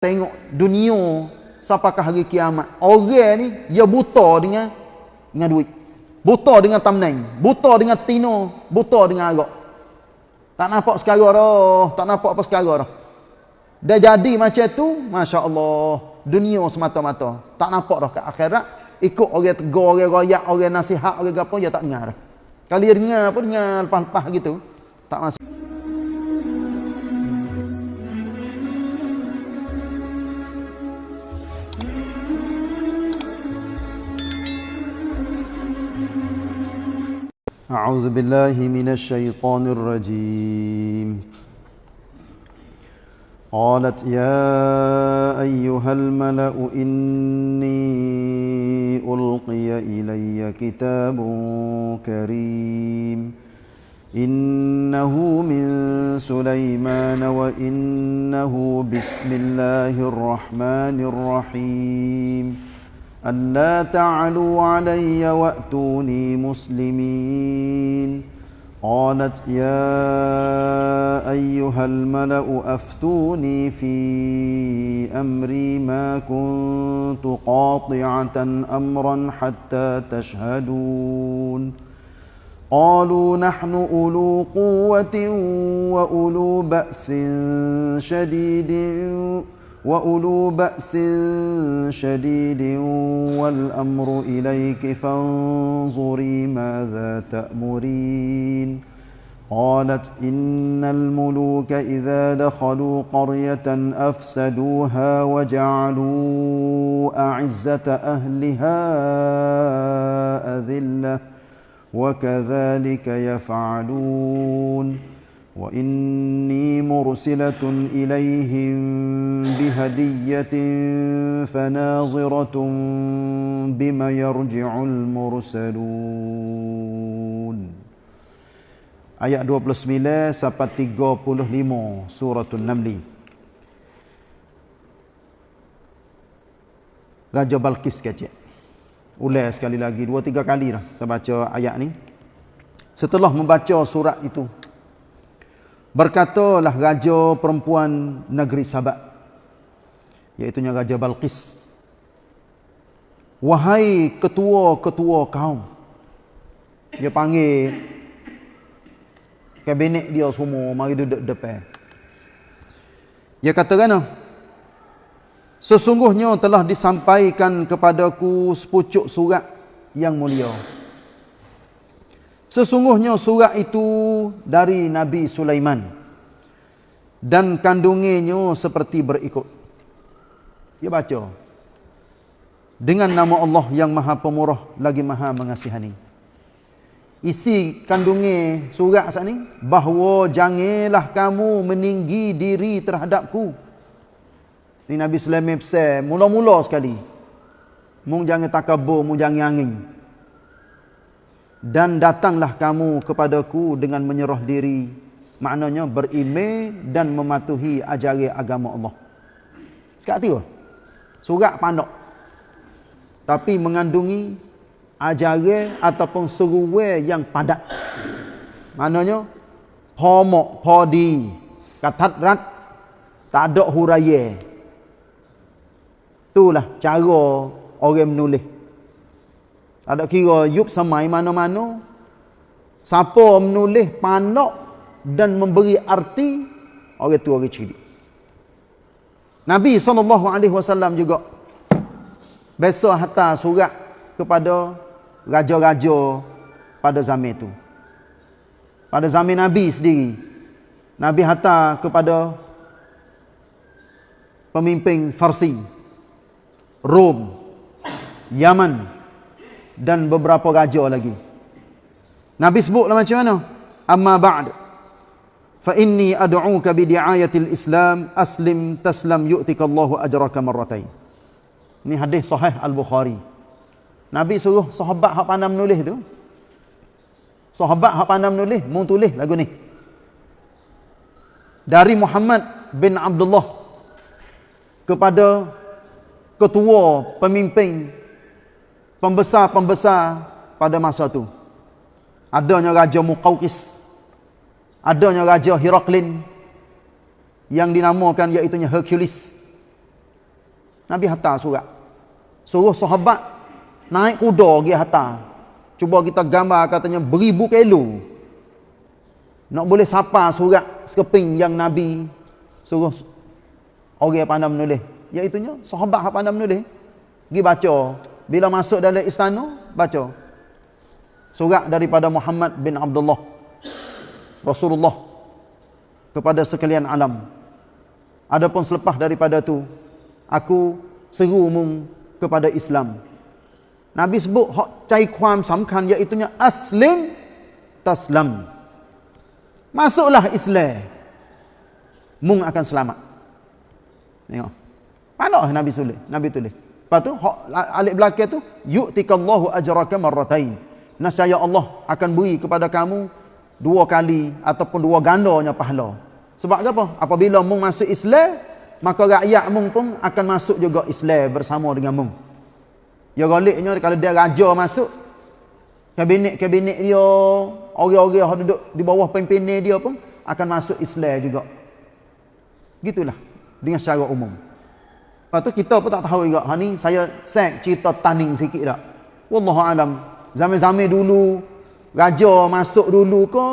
tengok dunia sampakah hari kiamat. Orang ni dia buta dengan dengan duit. Buta dengan tamneng, buta dengan tino, buta dengan arak. Tak nampak sekarang dah, tak nampak apa sekarang dah. Dah jadi macam tu, masya-Allah, dunia semata-mata. Tak nampak dah ke akhirat, ikut orang tegur, orang royak, orang nasihat, orang apa, dia tak dengar. Kalau dia dengar pun dengar lepas-lepas gitu, tak masuk. أعوذ بالله من الشيطان الرجيم قالت يا أيها الملأ إني ألقي إلي كتاب كريم إنه من سليمان وإنه بسم الله الرحمن الرحيم ألا تعلوا علي وأتوني مسلمين قالت يا أيها الملأ أفتوني في أمري ما كنت قاطعة أمرا حتى تشهدون قالوا نحن أولو قوة وأولو بأس شديد وأولو بأس شديد والأمر إليك فانظري ماذا تأمرين قالت إن الملوك إذا دخلوا قرية أفسدوها وجعلوا أعزة أهلها أذلة وكذلك يفعلون وإني مرسلة إليهم بهدية فناظرة بما يرجع المرسلون Ayat 29 sampai 35 surah An-Naml. Raja Balkis kecil. Ulai sekali lagi, dua tiga kali dah kita baca ayat ni. Setelah membaca surat itu, Berkatalah raja perempuan negeri Sabak iaitu raja Balqis Wahai ketua-ketua kaum Dia panggil Kabinet dia semua Mari duduk depan. Dia kata kan Sesungguhnya telah disampaikan kepadaku Sepucuk surat yang mulia Sesungguhnya surat itu dari Nabi Sulaiman dan kandungannya seperti berikut. Dia baca. Dengan nama Allah yang Maha Pemurah lagi Maha Mengasihani. Isi kandungnya surat saat ini bahawa janganlah kamu meninggi diri terhadapku. Ini Nabi Sulaiman pesan mula-mula sekali. Mung jangan takabur, mung jangan angin dan datanglah kamu kepadaku dengan menyerah diri maknanya berimej dan mematuhi ajaran agama Allah. Sekat tu surat pandak tapi mengandungi ajaran ataupun seruwe yang padat. Maknanya homok podi. Katat rat tak ada huraya. Itulah cara orang menulis ada kira yup samai mana-mana. Siapa menulis pandak dan memberi arti orang tu orang ciri. Nabi SAW juga biasa hantar surat kepada raja-raja pada zaman itu. Pada zaman Nabi sendiri. Nabi hantar kepada pemimpin Farsi, Rom, Yaman, dan beberapa raja lagi. Nabi sebutlah macam mana? Amma ba'd. Fa inni ad'uka bi di'ayatil Islam aslim taslam yu'tika Allahu ajraka marratain. Ini hadis sahih Al-Bukhari. Nabi suruh sahabat hak pandai menulis tu. Sahabat hak pandai menulis, mau tulis lagu ni. Dari Muhammad bin Abdullah kepada ketua pemimpin pembesar-pembesar pada masa itu. Adanya Raja Muqawqis. Adanya Raja Hiraklin. Yang dinamakan iaitu Hercules. Nabi hantar surat. Suruh sahabat naik kuda pergi hantar. Cuba kita gambar katanya beribu kilo. Nak boleh sapa surat sekeping yang Nabi suruh orang yang pandai menulis. Iaitunya sahabat yang pandai menulis. Pergi baca. Bila masuk dalam istana, baca. Surat daripada Muhammad bin Abdullah. Rasulullah. Kepada sekalian alam. Adapun selepas daripada tu, aku seru mung kepada Islam. Nabi sebut hak cai kuam samkan iaitunya aslim taslam. Masuklah Islam. Mung akan selamat. Tengok. Mana Nabi tulis? Nabi tulis. Lepas tu alik belakang tu yu'tikallahu ajraka marratain. Nasaya Allah akan beri kepada kamu dua kali ataupun dua gandanya pahala. Sebab apa? Apabila mung masuk Islam, maka rakyat mung pun akan masuk juga Islam bersama dengan mung. Ya galiknya kalau dia raja masuk kabinet-kabinet dia, orang-orang yang duduk di bawah pimpinan dia pun akan masuk Islam juga. Gitulah dengan secara umum. Lepas tu kita pun tak tahu juga. Ha ni saya set cerita taning sikit dah. Wallahu alam. Zaman-zaman dulu raja masuk dulu ke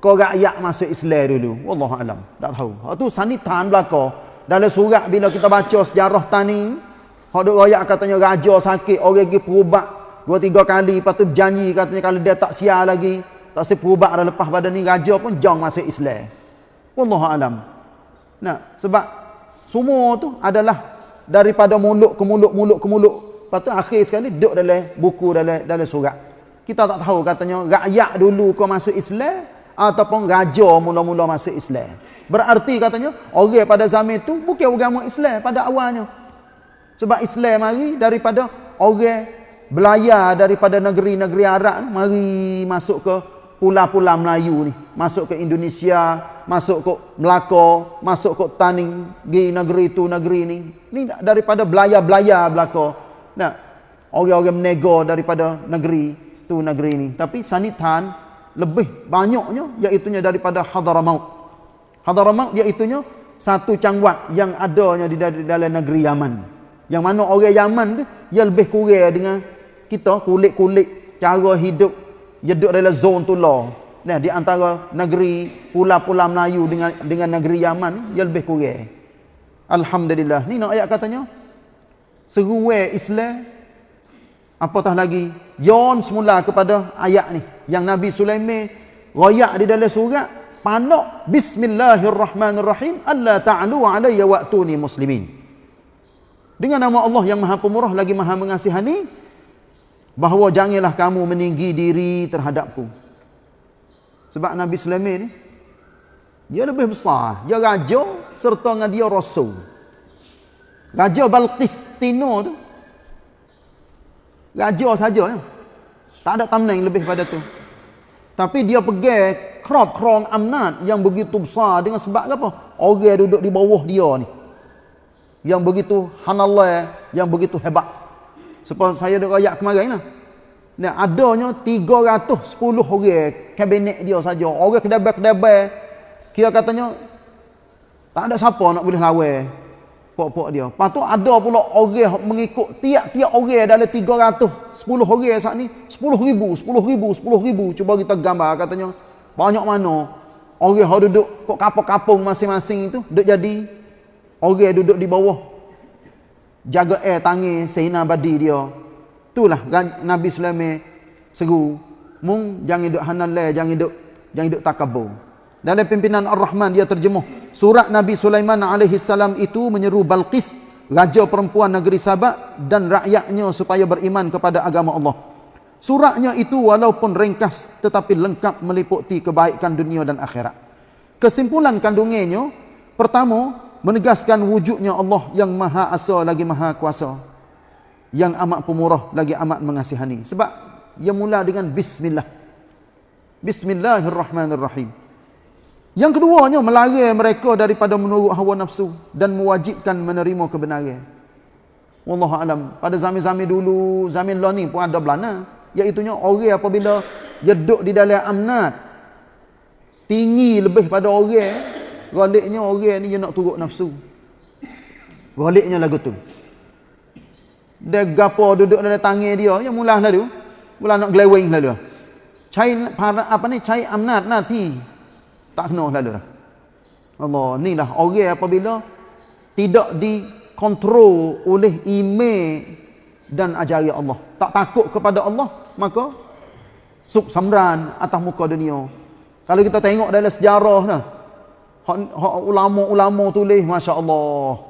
ke rakyat masuk Islam dulu. Wallahu alam. Tak tahu. Ha tu sanitan belaka. Dalam surat bila kita baca sejarah taning, hak duk rakyat katanya raja sakit, orang pergi perubat dua tiga kali, lepas tu berjanji katanya kalau dia tak siar lagi, tak si perubat dah lepas pada ni raja pun jang masuk Islam. Wallahu alam. Nah, sebab semua tu adalah daripada mulut ke mulut, mulut ke mulut. Lepas tu akhir sekali duduk dalam buku dalam dalam surat. Kita tak tahu katanya rakyat dulu kau masuk Islam ataupun raja mula-mula masuk Islam. Berarti katanya orang pada zaman itu bukan agama Islam pada awalnya. Sebab Islam mari daripada orang belayar daripada negeri-negeri Arab mari masuk ke pulau-pulau Melayu ni, masuk ke Indonesia, masuk ke Melaka, masuk ke Taning, pergi negeri tu negeri ni. Ni daripada belayar-belayar belaka. Nah, orang-orang menego daripada negeri tu negeri ni. Tapi sanitan lebih banyaknya iaitu daripada Hadramaut. Hadramaut iaitu satu cangwat yang adanya di dalam negeri Yaman. Yang mana orang Yaman tu dia lebih kurang dengan kita kulit-kulit cara hidup dia duduk dalam zon tu lah Nah, di antara negeri pulau-pulau Melayu dengan dengan negeri Yaman dia lebih kurang. Alhamdulillah. Ni nak ayat katanya. Seruai Islam apatah lagi yon semula kepada ayat ni yang Nabi Sulaiman royak di dalam surat panak bismillahirrahmanirrahim alla ta'lu alayya wa'tuni muslimin. Dengan nama Allah yang Maha Pemurah lagi Maha Mengasihani bahawa janganlah kamu meninggi diri terhadapku. Sebab Nabi Sulaiman ni dia lebih besar, dia raja serta dengan dia rasul. Raja Balqis Tino tu raja saja ya. Tak ada tamneng lebih pada tu. Tapi dia pergi krop krong amnat yang begitu besar dengan sebab apa? Orang duduk di bawah dia ni. Yang begitu hanallah, yang begitu hebat. Seperti saya duk ayat kemarin lah. Nah, adanya 310 orang kabinet dia saja. Orang kedabai-kedabai kira katanya tak ada siapa nak boleh lawan pok-pok dia. Lepas tu ada pula orang mengikut tiap-tiap orang dalam 310 orang saat ni 10 ribu, 10 ribu, 10 ribu. Cuba kita gambar katanya banyak mana orang yang duduk kok kapung-kapung masing-masing itu duduk jadi orang duduk di bawah jaga air tangi sehina badi dia Itulah Nabi Sulaiman seru. Mung jangan duduk hanalai, jangan duduk jangan duduk takabur. Dalam pimpinan Ar-Rahman dia terjemuh. Surat Nabi Sulaiman alaihi salam itu menyeru Balqis, raja perempuan negeri Sabak dan rakyatnya supaya beriman kepada agama Allah. Suratnya itu walaupun ringkas tetapi lengkap meliputi kebaikan dunia dan akhirat. Kesimpulan kandungannya, pertama, menegaskan wujudnya Allah yang maha asa lagi maha kuasa yang amat pemurah lagi amat mengasihani. Sebab ia mula dengan bismillah. Bismillahirrahmanirrahim. Yang keduanya melarang mereka daripada menurut hawa nafsu dan mewajibkan menerima kebenaran. Wallahu alam pada zaman-zaman dulu zaman lah ni pun ada belana. Iaitu orang apabila dia duduk di dalam amnat tinggi lebih pada orang galiknya orang ni dia nak turut nafsu galiknya lagu tu Dia gapo duduk dalam tangan dia, ya mula lalu. Mula nak glewing lalu. Cai para apa ni? Cai amnat nanti. Tak kena lalu dah. Allah, inilah orang apabila tidak dikontrol oleh email dan ajari Allah. Tak takut kepada Allah, maka suk samran atas muka dunia. Kalau kita tengok dalam sejarah nah, hak ulama-ulama tulis masya-Allah.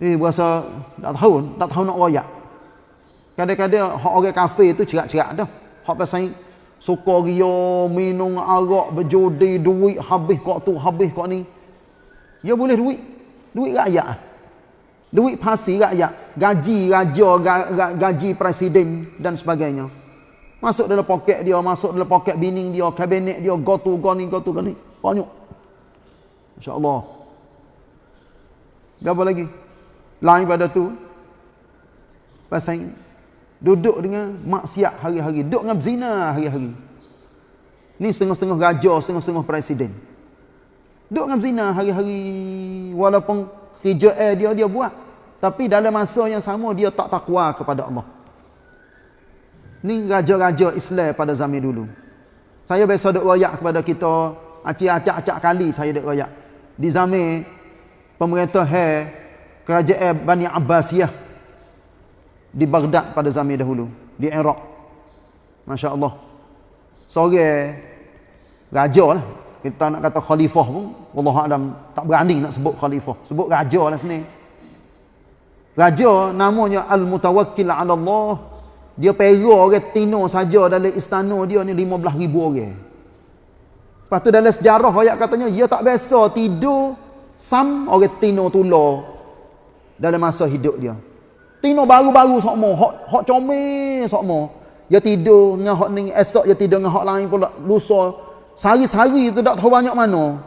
Eh berasa tak tahu, tak tahu nak royak. Kadang-kadang hak orang kafir tu cerak-cerak dah. Hak pasal suka ria, minum arak, berjudi, duit habis kok tu, habis kok ni. Ya boleh duit. Duit rakyat. Duit pasi rakyat. Gaji raja, gaji presiden dan sebagainya. Masuk dalam poket dia, masuk dalam poket bini dia, kabinet dia, go tu, go ni, go. Banyak. InsyaAllah. Apa lagi? Lain pada tu. Pasal duduk dengan maksiat hari-hari. Duduk dengan zina hari-hari. Ni setengah-setengah raja, setengah-setengah presiden. Duduk dengan zina hari-hari. Walaupun kerja dia, dia buat. Tapi dalam masa yang sama, dia tak takwa kepada Allah. Ni raja-raja Islam pada zaman dulu. Saya biasa duk royak kepada kita, acak-acak kali saya duk royak. Di zaman pemerintah hai kerajaan Bani Abbasiyah di Baghdad pada zaman dahulu, di Iraq. Masya-Allah. Seorang raja lah. Kita nak kata khalifah pun, Allah Adam tak berani nak sebut khalifah. Sebut raja lah sini. Raja namanya Al-Mutawakkil 'ala Allah dia pera orang tino saja dalam istana dia ni 15,000 orang. Lepas tu dalam sejarah ayat katanya, dia tak biasa tidur sam orang tino tular dalam masa hidup dia. Tino baru-baru sokmo, hok hok comel sokmo. Dia tidur dengan hok ni, esok dia tidur dengan hok lain pula, lusa. Sehari-sehari tu tak tahu banyak mana.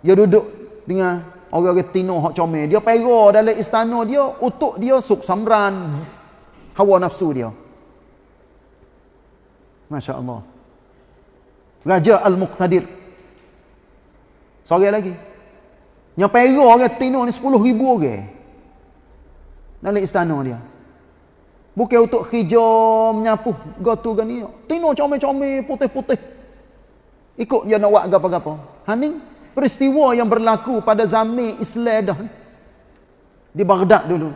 Dia duduk dengan orang-orang tino hok comel. Dia pera dalam istana dia, untuk dia suk samran hawa nafsu dia. Masya Allah. Raja Al-Muqtadir. Seorang lagi. Yang pera orang Tino ni 10 ribu orang. Dalam istana dia. Bukan untuk kerja menyapu gotu kan ni. Tino comel-comel putih-putih. Ikut dia nak buat apa-apa. Ha ni peristiwa yang berlaku pada zaman Islam dah ni. Di Baghdad dulu.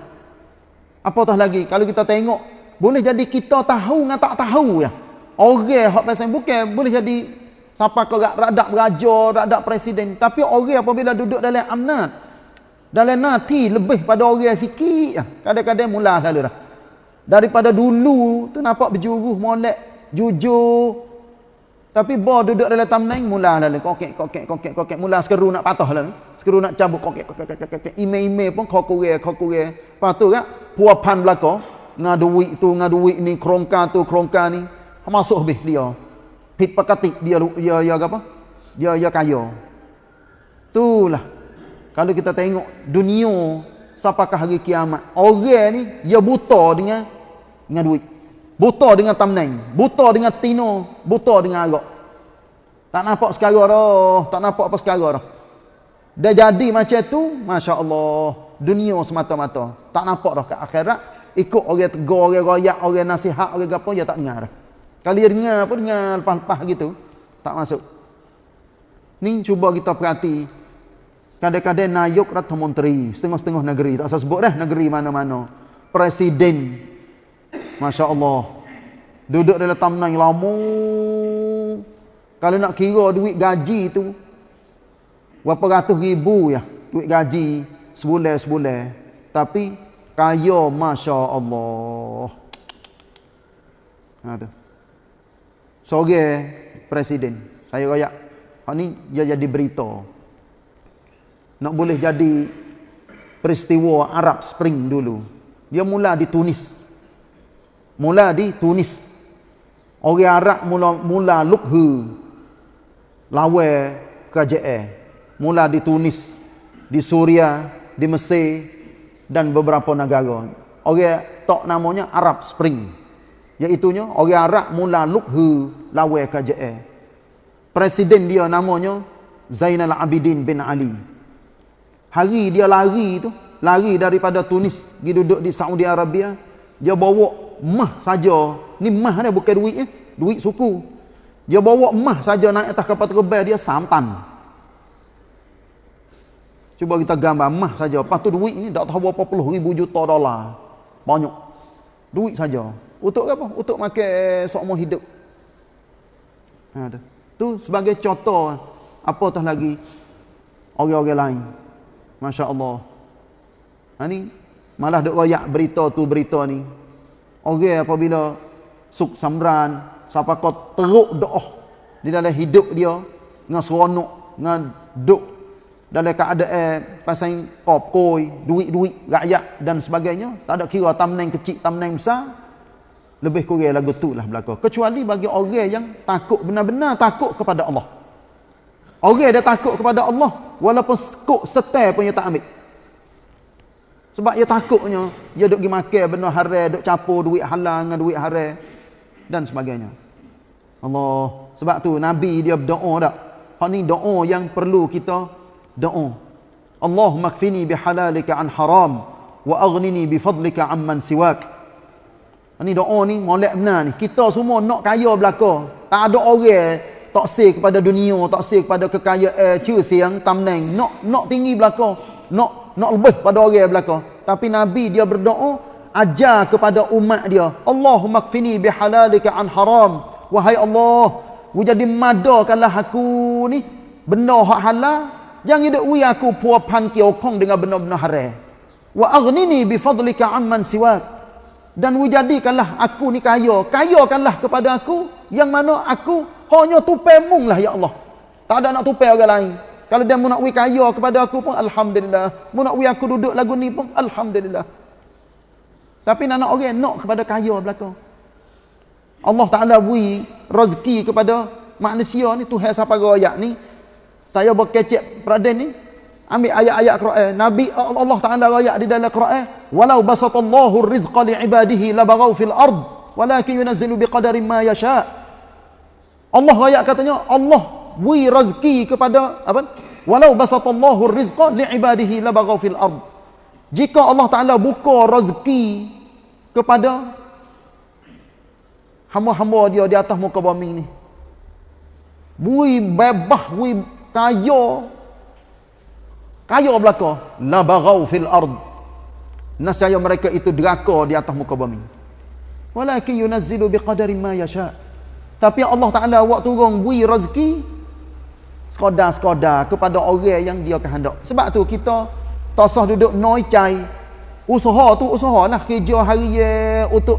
Apatah lagi kalau kita tengok boleh jadi kita tahu dengan tak tahu ya. Orang pasal bukan boleh jadi siapa ke radak raja, radak presiden, tapi orang apabila duduk dalam amnat dalam nati lebih pada orang sikit ah. kadang-kadang mula lalu dah. Daripada dulu tu nampak berjuruh molek, jujur. Tapi bo duduk dalam tamnain mula lalu kokek kokek kokek kokek mula sekeru nak patah lalu. Sekeru nak cabut kokek kokek kokek kokek. Ime-ime pun kokure kokure. Patu kan puapan belaka ngaduit tu ngaduit ni krongka tu krongka ni masuk habis dia pit dia dia apa? Dia dia kaya. Itulah. Kalau kita tengok dunia siapakah hari kiamat? Orang ni dia buta dengan dengan duit. Buta dengan tamneng buta dengan tino. Buta dengan arak tak nampak sekarang dah tak nampak apa sekarang dah dah jadi macam tu Masya Allah dunia semata-mata. Tak nampak dah ke akhirat. Ikut orang tegur orang royak orang nasihat orang apa dia tak dengar dah kalau dia dengar apa dengar lepas-lepas gitu, tak masuk. Ni cuba kita perhati. Kadang-kadang nayuk rata menteri, setengah-setengah negeri, tak usah sebut dah negeri mana-mana. Presiden. Masya Allah. Duduk dalam tamnang lama. Kalau nak kira duit gaji tu, berapa ratus ribu ya, duit gaji sebulan-sebulan. Tapi, kaya Masya Allah. Ada seorang presiden saya royak hak ni dia jadi berita. Nak boleh jadi peristiwa Arab Spring dulu. Dia mula di Tunis. Mula di Tunis. Orang Arab mula mula lukhu lawe kerajaan mula di Tunis di Suria di Mesir dan beberapa negara. Orang tok namanya Arab Spring Iaitunya orang Arab mula lukhu lawa KJA. Presiden dia namanya Zainal Abidin bin Ali. Hari dia lari tu lari daripada Tunis pergi duduk di Saudi Arabia dia bawa mah saja. Ni mah ni bukan duit eh. Duit suku. Dia bawa mah saja naik atas kapal terbang dia sampan. Cuba kita gambar mah saja. Lepas tu duit ni tak tahu berapa puluh ribu juta dolar. Banyak. Duit saja untuk apa untuk makan seumur hidup ha, tu. tu sebagai contoh apatah lagi orang-orang lain Masya Allah Ha ni malah dok royak berita tu berita ni. Orang apabila suk samran siapa kau teruk doa di dalam hidup dia dengan seronok dengan duk dalam keadaan pasal kop koi duit-duit rakyat dan sebagainya tak ada kira tamneng kecil tamneng besar lebih kurang lagu tu lah belaka kecuali bagi orang yang takut benar-benar takut kepada Allah orang dia takut kepada Allah walaupun kok setel punya tak ambil sebab dia takutnya dia duk pergi makan benda haram, duk capur duit halal dengan duit haram dan sebagainya. Allah. Sebab tu Nabi dia berdoa tak? Hak ni doa yang perlu kita doa. Allahumma kfini bihalalika an haram wa aghnini bifadlika amman siwak. Ini doa ni molek benar ni. Kita semua nak kaya belaka. Tak ada orang tak sih kepada dunia, tak sih kepada kekayaan, cuci yang tamneng. Nak nak tinggi belaka. Nak nak lebih pada orang belaka tapi nabi dia berdoa ajar kepada umat dia Allahumma kfini bihalalika an haram wahai Allah jadi madakanlah aku ni benda hak halal jangan wi aku puapan kiokong dengan benda-benda haram wa aghnini bi fadlika amman siwak dan wu jadikanlah aku ni kaya kayakanlah kepada aku yang mana aku hanya tupai mung lah ya Allah tak ada nak tupai orang lain kalau dia nak wi kaya kepada aku pun alhamdulillah. Nak wi aku duduk lagu ni pun alhamdulillah. Tapi nak nak orang nak kepada kaya belaka. Allah Taala wi rezeki kepada manusia ni Tuhan siapa ayat ni. Saya berkecek peradan ni ambil ayat-ayat Quran. Nabi Allah Taala ayat di dalam Quran, "Walau basatallahu rizqa li ibadihi labaghaw fil ard, walakin yunazzilu biqadari ma yasha." Allah ayat katanya Allah beri rezeki kepada apa? Walau basatallahu rizqa li'ibadihi labaghaw fil ard. Jika Allah Taala buka rezeki kepada hamba-hamba dia di atas muka bumi ni. Bui bebah, bui kaya. Kaya belaka. Labaghaw fil ard. Nasaya mereka itu deraka di atas muka bumi. Walakin yunazzilu biqadari ma yasha. Tapi Allah Taala waktu turun bui rezeki sekadar-sekadar kepada orang yang dia kehendak. Sebab tu kita tak sah duduk noi cai. Usaha tu usaha lah kerja harian untuk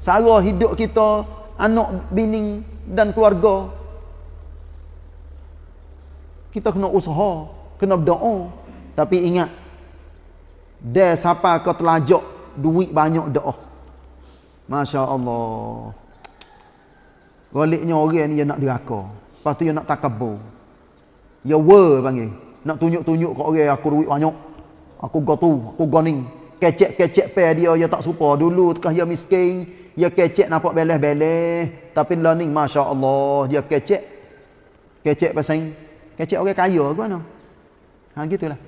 sara hidup kita, anak bini dan keluarga. Kita kena usaha, kena berdoa. Tapi ingat, dia siapa kau telajak duit banyak doa. Masya Allah. Galiknya orang ni dia nak diraka. Lepas tu dia nak takabur. Ya wer panggil. Nak tunjuk-tunjuk kat orang aku duit banyak. Aku go tu, aku go ni. Kecek-kecek pe dia ya tak supa. Dulu tekah dia miskin, dia kecek nampak beleh-beleh. Tapi lah ni masya-Allah dia kecek. Kecek pasang kecek orang kaya ke mana? Ha gitulah.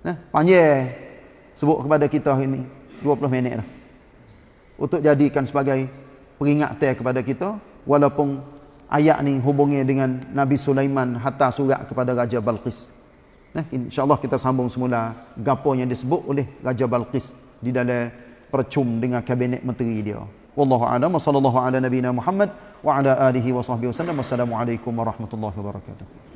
Nah, panjang sebut kepada kita hari ni 20 minit dah. Untuk jadikan sebagai peringatan kepada kita walaupun ayat ni hubungi dengan Nabi Sulaiman hatta surat kepada Raja Balqis. Nah, insya-Allah kita sambung semula gapo yang disebut oleh Raja Balqis di dalam percum dengan kabinet menteri dia. Wallahu a'lam sallallahu ala nabiyyina Muhammad wa ala alihi wa sahbihi wasallam. Wassalamualaikum warahmatullahi wabarakatuh.